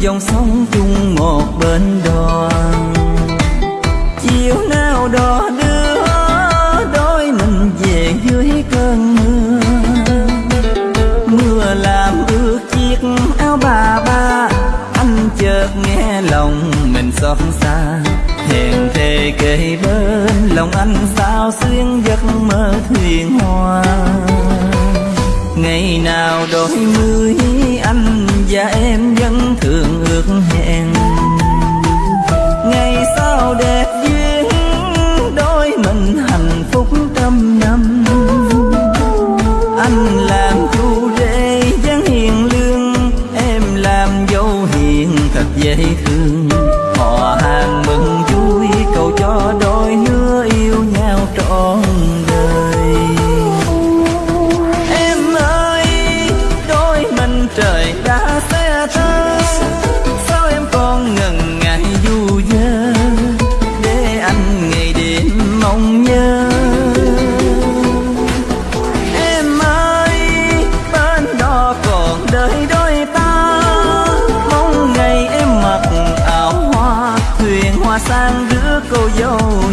dòng sông chung một bên đoàn. Chiều nào đó đưa đôi mình về dưới cơn mưa. Mưa làm ướt chiếc áo bà ba, anh chợt nghe lòng mình xót xa. Hẹn thề kề bên lòng anh sao xuyên giấc mơ thuyền hoa. Ngày nào đôi mươi anh và em vẫn dễ thương.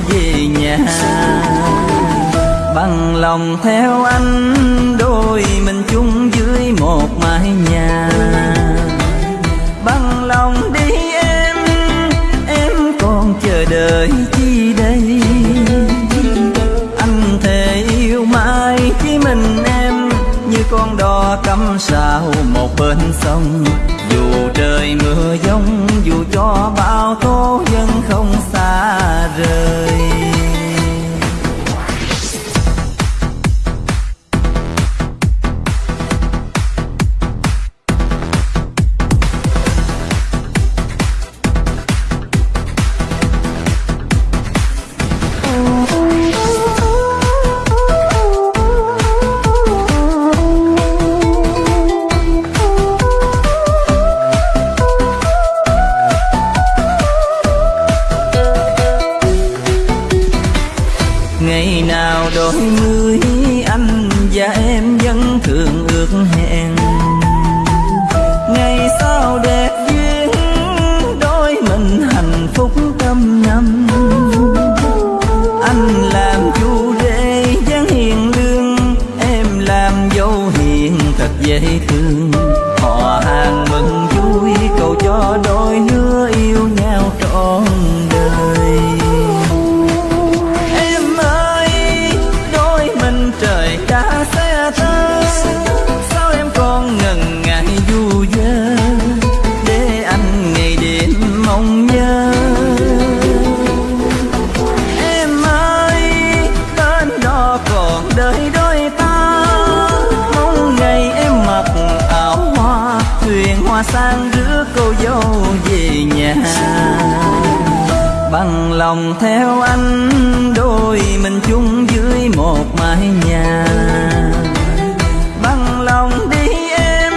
Về nhà. Bằng lòng theo anh, đôi mình chung dưới một mái nhà. Bằng lòng đi em em còn chờ đợi chi đây? Anh thề yêu mãi chỉ mình em, như con đò cắm sao một bên sông. Dù trời mưa giông dù cho nào đôi mươi anh và em vẫn thường ước hẹn. Ngày sau đẹp duyên, đôi mình hạnh phúc trăm năm. Anh làm chu rể dáng hiền lương, Em làm dâu hiền thật dễ thương. Họ hàng mừng vui, cầu cho đôi lứa yêu nhau còn đôi ta. Mong ngày em mặc áo hoa, Thuyền hoa sang rước cô dâu về nhà. Bằng lòng theo anh, đôi mình chung dưới một mái nhà. Bằng lòng đi em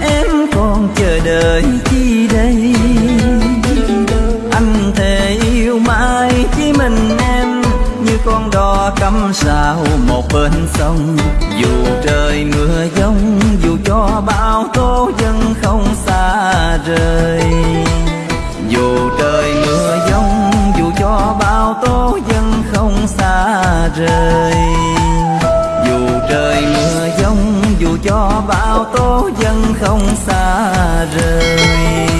em còn chờ đợi chi đây? Anh thề yêu mãi chỉ mình em, như con đò cắm sao bên sông. Dù trời mưa giông, dù cho bao tố vẫn không xa rời. Dù trời mưa giông, dù cho bao tố vẫn không xa rời. Dù trời mưa giông, dù cho bao tố vẫn không xa rời.